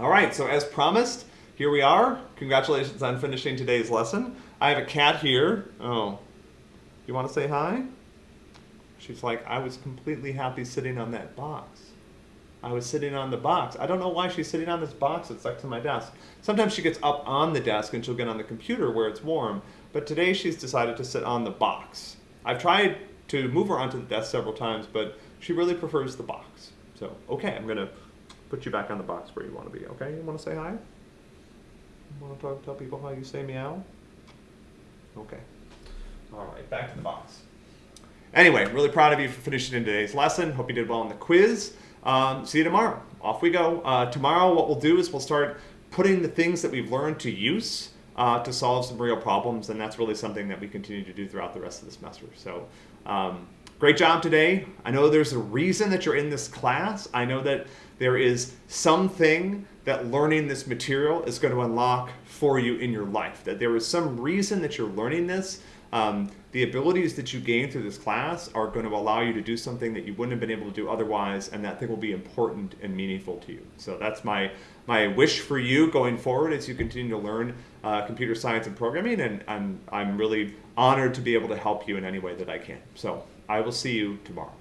All right, so as promised, here we are. Congratulations on finishing today's lesson. I have a cat here. Oh, you want to say hi? She's like, I was completely happy sitting on that box. I was sitting on the box. I don't know why she's sitting on this box that's next to my desk. Sometimes she gets up on the desk and she'll get on the computer where it's warm, but today she's decided to sit on the box. I've tried to move her onto the desk several times, but she really prefers the box. So, okay, I'm gonna put you back on the box where you want to be, okay? You want to say hi? You want to talk, tell people how you say meow? Okay. All right, back to the box. Anyway, really proud of you for finishing in today's lesson. Hope you did well on the quiz. Um, see you tomorrow. Off we go. Uh, tomorrow, what we'll do is we'll start putting the things that we've learned to use uh, to solve some real problems, and that's really something that we continue to do throughout the rest of the semester. So, um, great job today. I know there's a reason that you're in this class. I know that there is something that learning this material is going to unlock for you in your life, that there is some reason that you're learning this. Um, the abilities that you gain through this class are going to allow you to do something that you wouldn't have been able to do otherwise, and that thing will be important and meaningful to you. So that's my my wish for you going forward as you continue to learn uh, computer science and programming, and I'm I'm really honored to be able to help you in any way that I can. So I will see you tomorrow.